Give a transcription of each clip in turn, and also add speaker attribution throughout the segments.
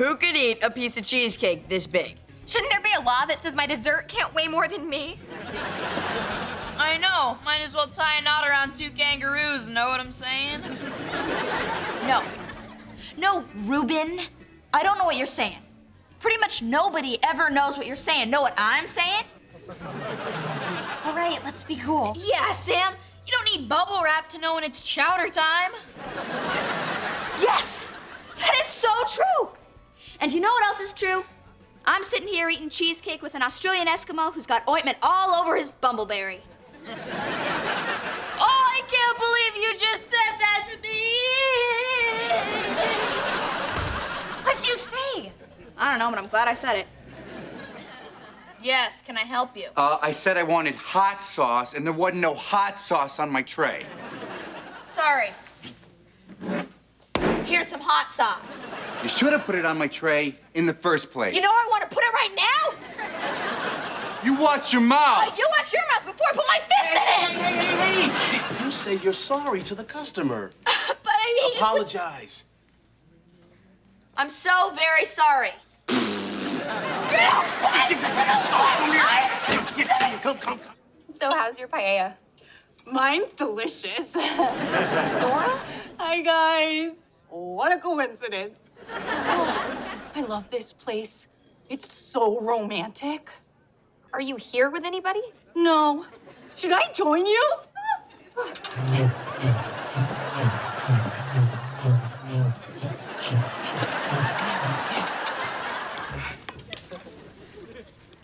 Speaker 1: Who could eat a piece of cheesecake this big?
Speaker 2: Shouldn't there be a law that says my dessert can't weigh more than me?
Speaker 3: I know. Might as well tie a knot around two kangaroos, know what I'm saying?
Speaker 4: No. No, Ruben. I don't know what you're saying. Pretty much nobody ever knows what you're saying. Know what I'm saying? All right, let's be cool.
Speaker 3: Yeah, Sam. You don't need bubble wrap to know when it's chowder time.
Speaker 4: Yes! That is so true! And you know what else is true? I'm sitting here eating cheesecake with an Australian Eskimo who's got ointment all over his bumbleberry.
Speaker 3: Oh, I can't believe you just said that to me!
Speaker 4: What'd you say? I don't know, but I'm glad I said it.
Speaker 3: Yes, can I help you?
Speaker 5: Uh, I said I wanted hot sauce, and there wasn't no hot sauce on my tray.
Speaker 3: Sorry. Here's some hot sauce.
Speaker 5: You should have put it on my tray in the first place.
Speaker 4: You know where I want to put it right now?
Speaker 5: You watch your mouth.
Speaker 4: You watch your mouth before I put my fist in it!
Speaker 6: Hey, hey, hey! You say you're sorry to the customer.
Speaker 4: But I mean,
Speaker 6: Apologize.
Speaker 4: I'm so very sorry.
Speaker 6: Come, come, come.
Speaker 2: So how's your paella?
Speaker 7: Mine's delicious.
Speaker 2: Nora?
Speaker 7: Hi, guys. What a coincidence. Oh, I love this place. It's so romantic.
Speaker 2: Are you here with anybody?
Speaker 7: No. Should I join you?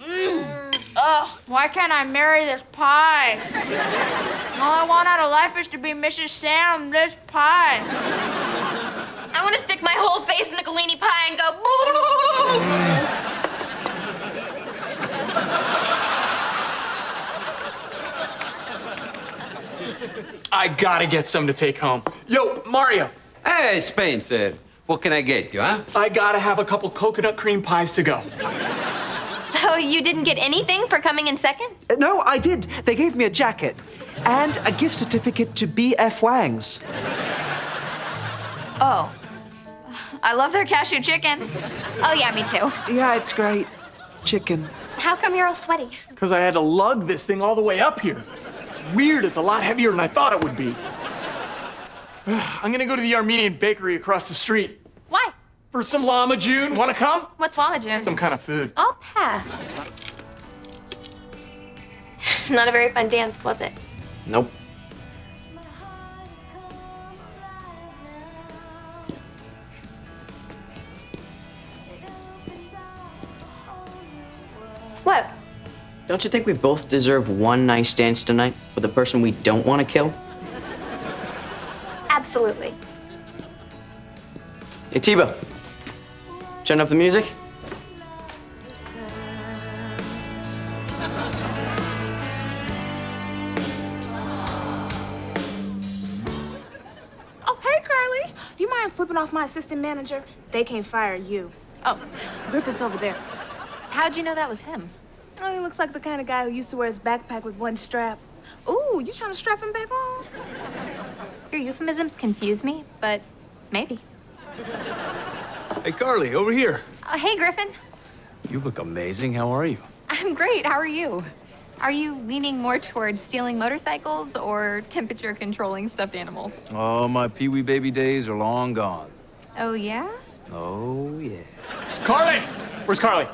Speaker 7: Mm.
Speaker 3: Ugh, why can't I marry this pie? All I want out of life is to be Mrs. Sam, this pie.
Speaker 2: I want to stick my whole face in a Galini pie and go, boo!
Speaker 8: I gotta get some to take home. Yo, Mario,
Speaker 9: Hey, Spencer. What can I get you, huh?
Speaker 8: I gotta have a couple coconut cream pies to go.
Speaker 2: So you didn't get anything for coming in second?
Speaker 10: Uh, No, I did. They gave me a jacket and a gift certificate to BF Wangs.
Speaker 4: Oh. I love their cashew chicken.
Speaker 2: Oh, yeah, me too.
Speaker 10: Yeah, it's great. Chicken.
Speaker 2: How come you're all sweaty?
Speaker 8: Because I had to lug this thing all the way up here. It's weird, it's a lot heavier than I thought it would be. I'm gonna go to the Armenian bakery across the street
Speaker 2: Why?
Speaker 8: for some lahmajoun. Wanna come?
Speaker 2: What's lahmajoun?
Speaker 8: Some kind of food.
Speaker 2: I'll pass. Not a very fun dance, was it?
Speaker 9: Nope.
Speaker 2: What?
Speaker 11: Don't you think we both deserve one nice dance tonight with a person we don't want to kill?
Speaker 2: Absolutely.
Speaker 11: Hey, T-Bo. Turn up the music.
Speaker 7: Oh, hey, Carly. You mind flipping off my assistant manager? They can't fire you. Oh, Griffin's over there.
Speaker 2: How'd you know that was him?
Speaker 7: Oh, he looks like the kind of guy who used to wear his backpack with one strap. Ooh, you trying to strap him back on?
Speaker 2: Your euphemisms confuse me, but maybe.
Speaker 9: Hey, Carly, over here.
Speaker 2: Uh, hey, Griffin.
Speaker 9: You look amazing. How are you?
Speaker 2: I'm great. How are you? Are you leaning more towards stealing motorcycles or temperature controlling stuffed animals?
Speaker 9: Oh, my Pee Wee baby days are long gone.
Speaker 2: Oh, yeah?
Speaker 9: Oh, yeah.
Speaker 8: Carly! Where's Carly?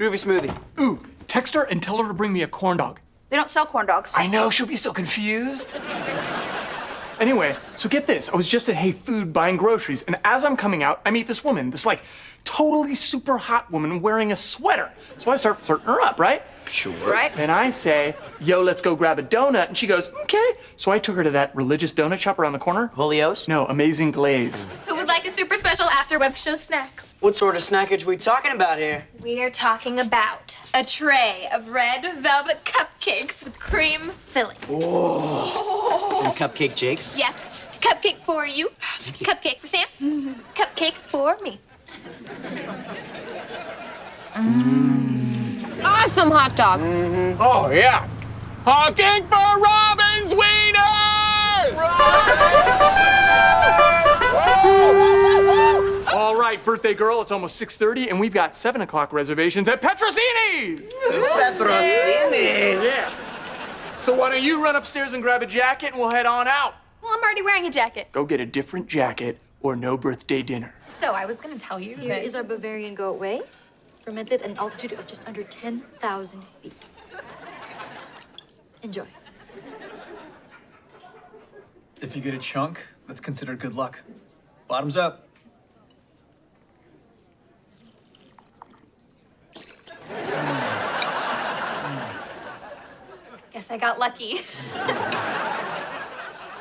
Speaker 11: Groovy smoothie.
Speaker 8: Ooh, text her and tell her to bring me a corn dog.
Speaker 4: They don't sell corn dogs.
Speaker 8: I know, she'll be so confused. Anyway, so get this. I was just at Hey Food buying groceries, and as I'm coming out, I meet this woman, this like totally super hot woman wearing a sweater. So I start flirting her up, right?
Speaker 11: Sure.
Speaker 4: Right?
Speaker 8: And I say, yo, let's go grab a donut. And she goes, okay. So I took her to that religious donut shop around the corner.
Speaker 11: Jolios?
Speaker 8: No, Amazing Glaze.
Speaker 2: Who would like a super special after web show snack?
Speaker 11: What sort of snackage we talking about here?
Speaker 2: We are talking about a tray of red velvet cupcakes with cream filling.
Speaker 11: From Cupcake Jake's?
Speaker 2: Yeah. Cupcake for you. Ah, thank you. Cupcake for Sam. Mm-hmm. Cupcake for me. Mm.
Speaker 3: Awesome hot dog. Mm-hmm.
Speaker 8: Oh, yeah. Honking for Robin's Wieners! All right, right, birthday girl, it's almost 6.30 and we've got 7 o'clock reservations at Petrosini's! Yeah. So why don't you run upstairs and grab a jacket and we'll head on out.
Speaker 2: Well, I'm already wearing a jacket.
Speaker 8: Go get a different jacket or no birthday dinner.
Speaker 2: So I was gonna tell you
Speaker 12: Here
Speaker 2: that-
Speaker 12: is our Bavarian goat whey, fermented at an altitude of just under 10,000 feet. Enjoy.
Speaker 13: If you get a chunk, that's considered good luck. Bottoms up.
Speaker 2: I got lucky.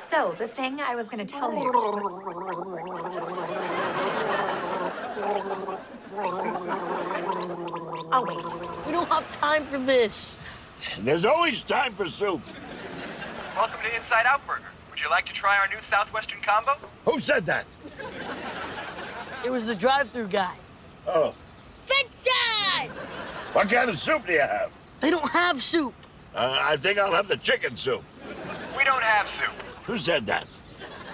Speaker 2: so, the thing I was gonna tell you. I'll wait.
Speaker 1: We don't have time for this.
Speaker 14: There's always time for soup.
Speaker 15: Welcome to Inside Out Burger. Would you like to try our new Southwestern combo?
Speaker 14: Who said that?
Speaker 1: It was the drive-through guy.
Speaker 14: Oh.
Speaker 1: Fat guy!
Speaker 14: What kind of soup do you have?
Speaker 1: They don't have soup.
Speaker 14: Uh, I think I'll have the chicken soup.
Speaker 15: We don't have soup.
Speaker 14: Who said that?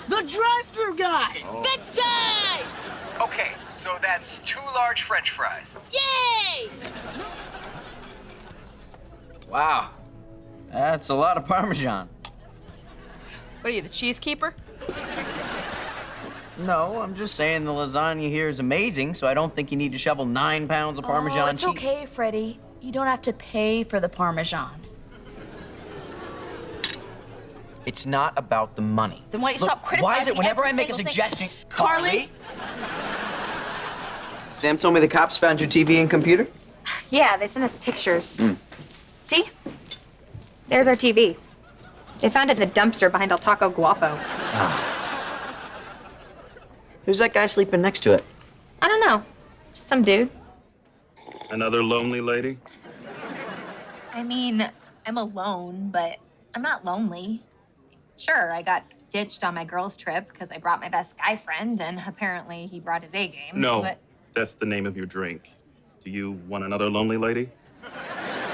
Speaker 1: The drive-through guy. Fat guy!
Speaker 15: Okay, so that's two large French fries.
Speaker 1: Yay!
Speaker 11: Wow. That's a lot of Parmesan.
Speaker 1: What are you, the cheese keeper?
Speaker 11: No, I'm just saying the lasagna here is amazing, so I don't think you need to shovel nine pounds of Parmesan
Speaker 4: oh, it's
Speaker 11: cheese.
Speaker 4: okay, Freddie. You don't have to pay for the Parmesan.
Speaker 11: It's not about the money.
Speaker 4: Then why don't you
Speaker 11: Look,
Speaker 4: stop criticizing
Speaker 11: Why is it whenever I make a
Speaker 4: single thing-
Speaker 11: suggestion,
Speaker 4: Carly?
Speaker 11: Sam told me the cops found your TV and computer.
Speaker 2: Yeah, they sent us pictures.
Speaker 11: Hmm.
Speaker 2: See? There's our TV. They found it in the dumpster behind El Taco Guapo.
Speaker 11: Who's that guy sleeping next to it?
Speaker 2: I don't know. Just some dude.
Speaker 16: Another lonely lady?
Speaker 2: I mean, I'm alone, but I'm not lonely. Sure, I got ditched on my girls' trip because I brought my best guy friend, and apparently he brought his A game.
Speaker 16: No,
Speaker 2: But
Speaker 16: that's the name of your drink. Do you want another lonely lady?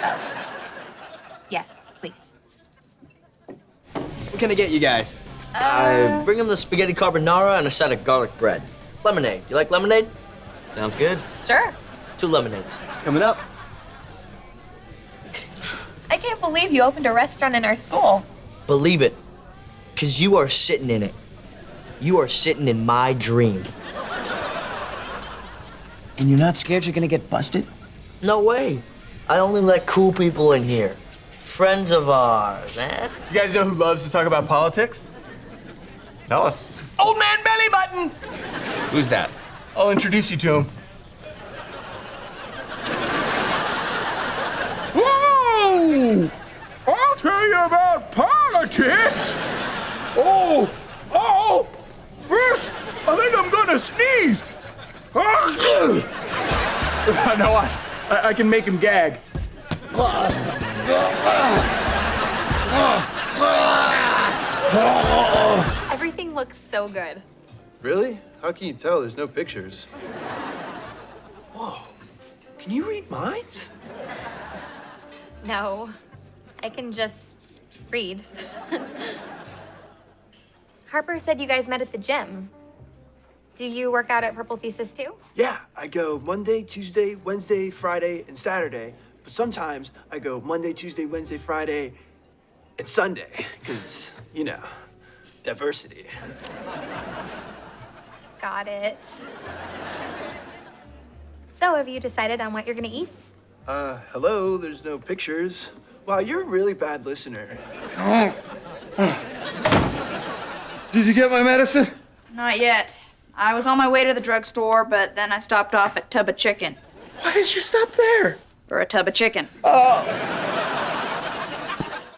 Speaker 16: Oh.
Speaker 2: yes, please.
Speaker 11: What can I get you guys? Uh, I bring him the spaghetti carbonara and a side of garlic bread. Lemonade. You like lemonade? Sounds good.
Speaker 2: Sure.
Speaker 11: Two lemonades. Coming up.
Speaker 2: I can't believe you opened a restaurant in our school.
Speaker 11: Believe it, because you are sitting in it. You are sitting in my dream. And you're not scared you're gonna get busted? No way. I only let cool people in here. Friends of ours, eh?
Speaker 8: You guys know who loves to talk about politics? Tell us. Old man belly button!
Speaker 17: Who's that?
Speaker 8: I'll introduce you to him. Whoa! I'll tell you about politics! Oh! Oh! First, I think I'm gonna sneeze! no, watch. I, I can make him gag.
Speaker 2: Everything looks so good.
Speaker 17: Really? How can you tell? There's no pictures. Whoa. Can you read minds?
Speaker 2: No, I can just read. Harper said you guys met at the gym. Do you work out at Purple Thesis too?
Speaker 18: Yeah, I go Monday, Tuesday, Wednesday, Friday, and Saturday. But sometimes I go Monday, Tuesday, Wednesday, Friday, and Sunday. Because, you know, diversity.
Speaker 2: Got it. So, have you decided on what you're gonna eat?
Speaker 18: Uh, hello, there's no pictures. Wow, you're a really bad listener.
Speaker 5: Did you get my medicine?
Speaker 3: Not yet. I was on my way to the drugstore, but then I stopped off at Tub of Chicken.
Speaker 18: Why did you stop there?
Speaker 3: For a tub of chicken.
Speaker 18: Oh.